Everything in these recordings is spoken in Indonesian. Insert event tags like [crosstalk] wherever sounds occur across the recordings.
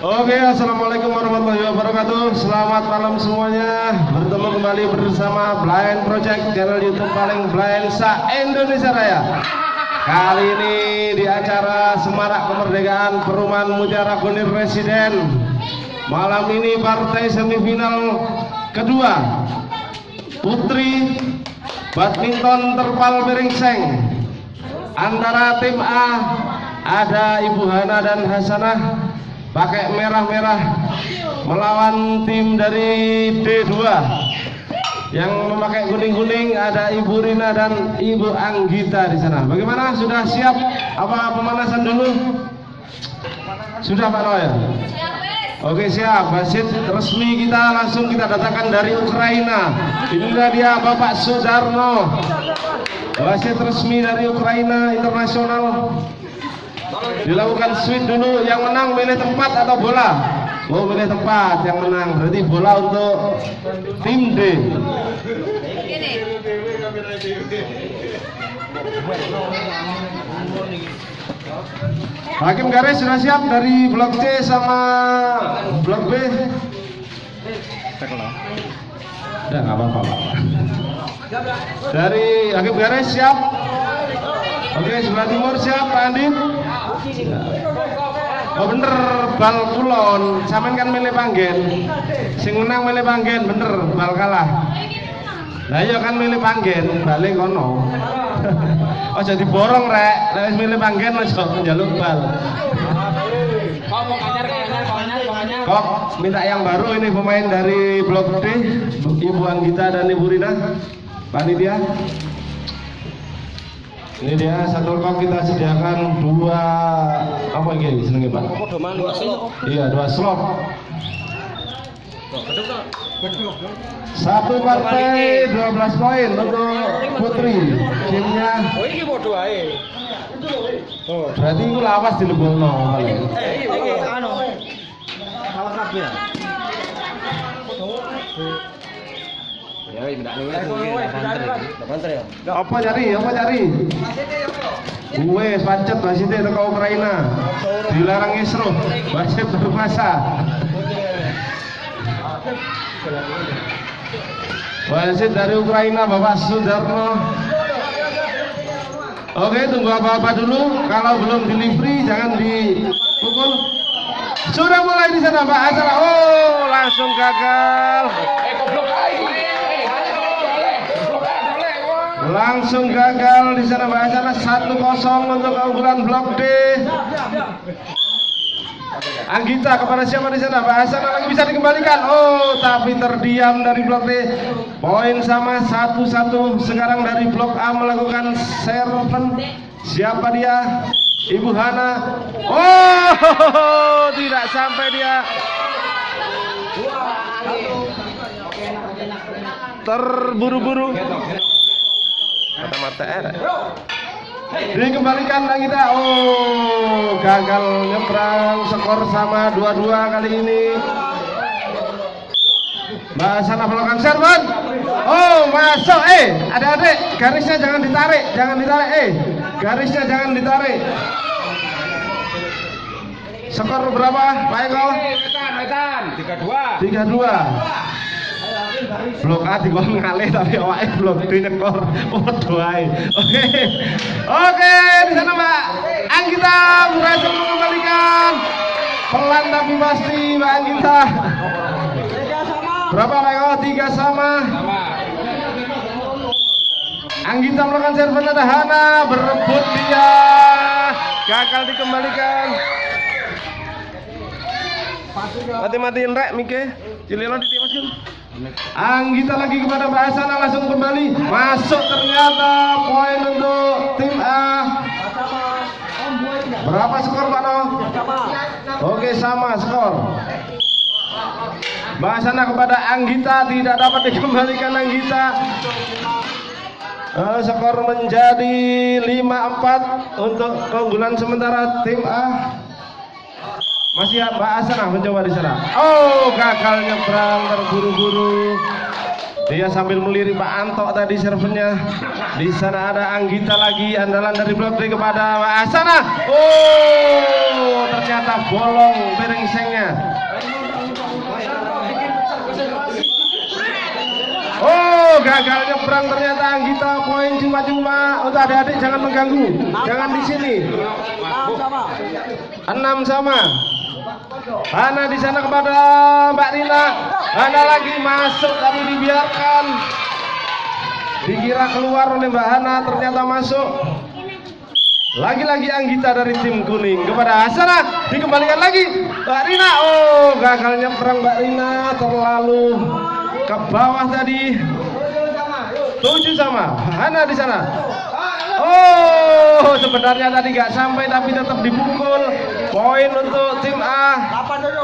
Oke, assalamualaikum warahmatullahi wabarakatuh. Selamat malam semuanya. Bertemu kembali bersama Blind Project channel YouTube paling blind sa Indonesia Raya. Kali ini di acara Semarak Kemerdekaan Perumahan Mutiara Gunir Residen. Malam ini partai semifinal kedua Putri Badminton Terpal Beringseng antara tim A ada Ibu Hana dan Hasanah pakai merah-merah melawan tim dari D2 yang memakai kuning-kuning ada Ibu Rina dan Ibu Anggita di sana. Bagaimana? Sudah siap? Apa pemanasan dulu? Sudah Pak Noel? Oke siap, wasit resmi kita langsung kita datangkan dari Ukraina. Inilah dia Bapak Sudarno, wasit resmi dari Ukraina internasional dilakukan switch dulu yang menang milih tempat atau bola? Oh milih tempat yang menang. Berarti bola untuk tim D. Hakim garis sudah siap dari blok C sama blok B? Udah apa-apa. Dari Hakim garis siap? Oke sebelah timur siap Pak Andin Oh bener bal kulon. Saman kan milih panggen. Sing menang milih panggen bener bal kalah. Nah iya kan milih panggen balik kono Oh [laughs] jadi borong rek Nek milih panggen aja njaluk bal. Kok mau. Kok minta yang baru ini pemain dari Blok D? Ibu Anggita dan Ibu Rina. Panitia ini dia satu kok kita sediakan dua apa ini senengnya pak? Iya dua slot. Satu partai 12 poin untuk Putri. Timnya Oh ini ae. Oh. berarti itu lawas di Lebono. Eh, anu. Kabeh. Ya ndak niku ya. Apa cari? Apa cari? Gue pancet wasitnya ke Ukraina. Dilarang Isro. Wasit baru masa. Wasit dari Ukraina Bapak Sudarno. Oke, tunggu apa-apa dulu. Kalau belum delivery jangan dipukul. Sudah mulai di sana Pak acara. Oh, langsung gagal. Langsung gagal di sana Mbak Asana 1-0 untuk keunggulan blok D. Anggita kepada siapa di sana? Mbak Asana lagi bisa dikembalikan. Oh, tapi terdiam dari blok D. Poin sama satu-satu. Sekarang dari blok A melakukan serven. Siapa dia? Ibu Hana. Oh, tidak sampai dia. Terburu-buru mata-mata er. Dikembalikan lagi kita. Oh, gagal nyebrang skor sama dua-dua kali ini. Mbak Sana melakukan serban. Oh, masuk. Eh, adik-adik, garisnya jangan ditarik, jangan ditarik. Eh, garisnya jangan ditarik. Skor berapa, Pak Eko? Wetan, wetan. 32. tiga dua blok A dikon ngalih tapi awake blok D nyekor. Podo ae. Oke. Oke di sana Mbak Anggita berhasil mengembalikan. Pelan tapi pasti Mbak Anggita. Berapa Pak? Eko? tiga sama. Anggita melakukan serven ada Hana berebut dia. Gagal dikembalikan. Mati-matiin rek Mike. Cililo ditimaskan Anggita lagi kepada Mbak Asana langsung kembali. Masuk ternyata poin untuk tim A. Berapa skor Pak No? Oke sama skor. Mbak Asana kepada Anggita tidak dapat dikembalikan Anggita. Eh, skor menjadi 5-4 untuk keunggulan sementara tim A masih Mbak Asana mencoba di sana. Oh, gagal nyebrang terburu-buru. Dia sambil melirik Pak Anto tadi servernya. Di sana ada Anggita lagi andalan dari blok D kepada Pak Asana. Oh, ternyata bolong berengsengnya. Oh, gagal nyebrang ternyata Anggita poin cuma-cuma. Untuk adik-adik jangan mengganggu. Jangan di sini. Enam sama. Hana di sana kepada Mbak Rina. Hana lagi masuk tapi dibiarkan. Dikira keluar oleh Mbak Hana ternyata masuk. Lagi-lagi Anggita dari tim kuning kepada Hasana dikembalikan lagi Mbak Rina. Oh, gagalnya perang Mbak Rina terlalu ke bawah tadi. Tujuh sama. Hana di sana. Oh, sebenarnya tadi nggak sampai tapi tetap dipukul. Poin untuk tim A.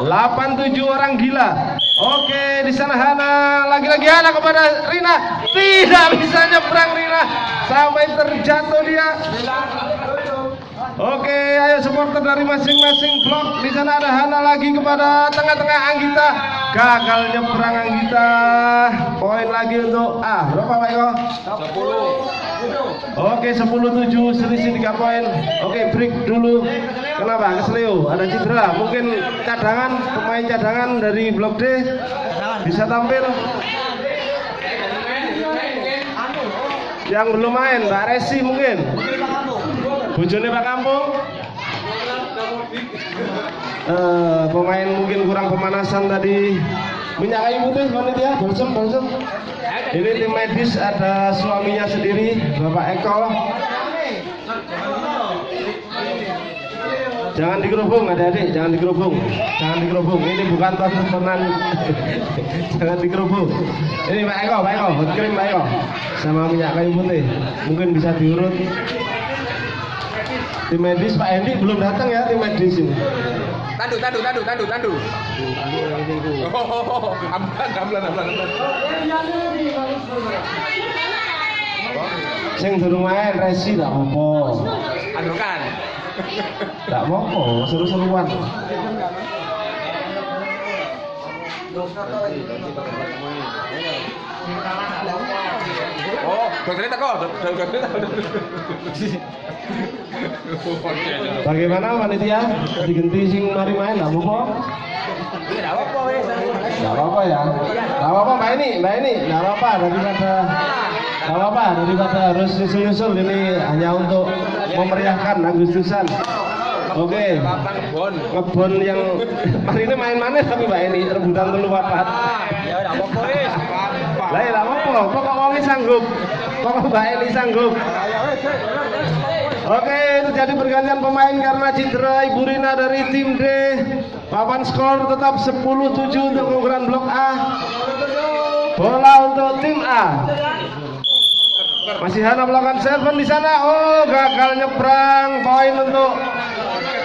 87 orang gila. Oke, di sana Hana lagi-lagi Hana kepada Rina. Tidak bisa nyebrang Rina sampai terjatuh dia. Oke, ayo supporter dari masing-masing blok. Di sana ada Hana lagi kepada tengah-tengah Anggita. Gagal nyebrang Anggita. Poin lagi untuk A. Berapa Pak Eko? 10. Oke, 10 7 selisih 3 poin. Oke, break dulu. Kenapa? Kesleo, ada cedera. Mungkin cadangan, pemain cadangan dari blok D bisa tampil. Yang belum main, Mbak Resi mungkin. Bojone Pak Kampung. Eh, pemain mungkin kurang pemanasan tadi. Minyak kayu putih panitia, balsem, balsem. Ini tim medis ada suaminya sendiri, Bapak Eko. Jangan dikerubung adik-adik, jangan dikerubung. Jangan dikerubung. Ini bukan tontonan. [laughs] jangan dikerubung. Ini Pak Eko, Pak Eko, hot cream Pak Eko. Sama minyak kayu putih. Mungkin bisa diurut. Tim medis Pak Hendi belum datang ya tim medis ini. Tandu, tandu, tandu, tandu, tandu. Oh, ambulan, ambulan, ambulan, ambulan. Sing durung main resi tak apa. Anu kan. Tak apa, seru-seruan. Oh, dokternya teko, dokternya. Bagaimana panitia? Digenti sing mari main tak apa? Tidak apa-apa, ya. Gak apa-apa Mbak ini, Mbak ini. Gak apa-apa daripada Gak apa-apa daripada harus nyusul-nyusul ini hanya untuk memeriahkan Agustusan. Oke. Papan bon. Ngebon yang [laughs] hari ini main mana tapi Mbak ini rebutan telu papat. Ya, tidak apa-apa. Lah ya apa-apa, wong iki sanggup. Pokok Mbak ini sanggup. Oke, terjadi pergantian pemain karena cedera Ibu Rina dari tim D. Papan skor tetap 10-7 untuk keunggulan blok A. Bola untuk tim A. Masih Hana melakukan serven di sana. Oh, gagal nyebrang. Poin untuk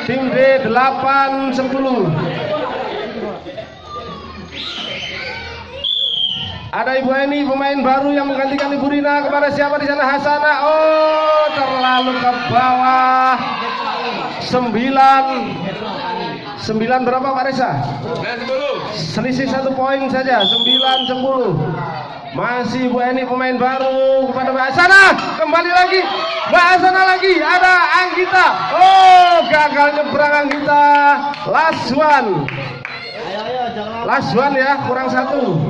tim D 8-10. Ada Ibu Eni pemain baru yang menggantikan Ibu Rina kepada siapa di sana Hasana. Oh, terlalu ke bawah. Sembilan. Sembilan berapa Pak? Nah, sepuluh. Selisih satu poin saja. Sembilan sepuluh. Masih Ibu Eni pemain baru kepada Mbak Hasana. Kembali lagi. Mbak Hasana lagi. Ada Anggita. Oh, gagal nyebrang Anggita. Last one. Last one ya, kurang satu.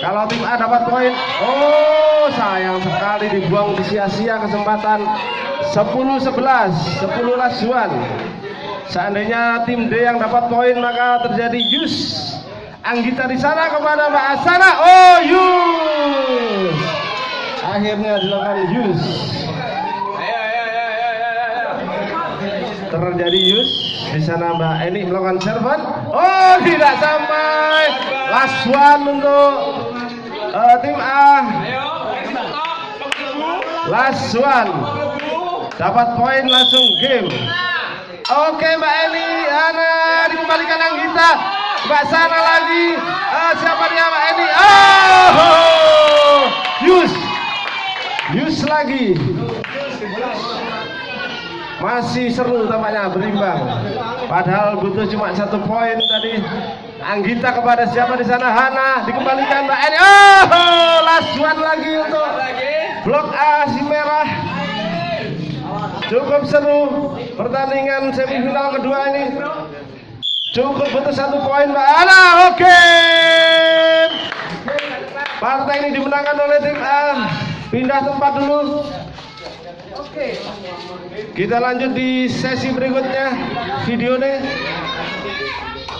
Kalau tim A dapat poin, oh sayang sekali dibuang di sia-sia kesempatan 10-11, 10 last one. Seandainya tim D yang dapat poin maka terjadi Yus. Anggita di sana kepada Mbak Asana. Oh Yus. Akhirnya dilakukan Yus. Terjadi Yus. Di sana Mbak Eni melakukan servan. Oh tidak sampai. Last one untuk eh, tim A. Ayo, one. Dapat poin langsung game. Oke Mbak Eni, Ana dikembalikan Anggita. Mbak Sana lagi. Eh, siapa dia Mbak Eni? Oh, Yus. Yus lagi. masih seru tampaknya berimbang padahal butuh cuma satu poin tadi Anggita kepada siapa di sana? Hana dikembalikan Mbak Eni. Oh last one lagi untuk blok A si merah. Cukup seru pertandingan semifinal kedua ini. Cukup butuh satu poin Mbak Hana oke. Partai ini dimenangkan oleh tim A. Pindah tempat dulu. Kita lanjut di sesi berikutnya. Video nih